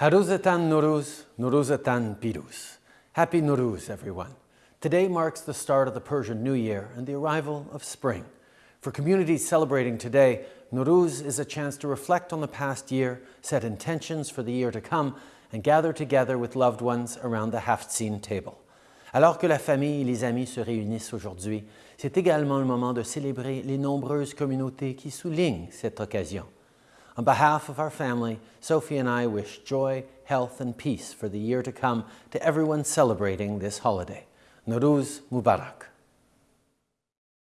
Haruzatan Nowruz, Nuruzatan Piruz. Happy Nowruz, everyone. Today marks the start of the Persian New Year and the arrival of spring. For communities celebrating today, Nowruz is a chance to reflect on the past year, set intentions for the year to come, and gather together with loved ones around the Haft-Sin table. Alors que la famille et les amis se réunissent aujourd'hui, c'est également le moment de célébrer les nombreuses communautés qui soulignent cette occasion. On behalf of our family, Sophie and I wish joy, health, and peace for the year to come to everyone celebrating this holiday. Nowruz Mubarak.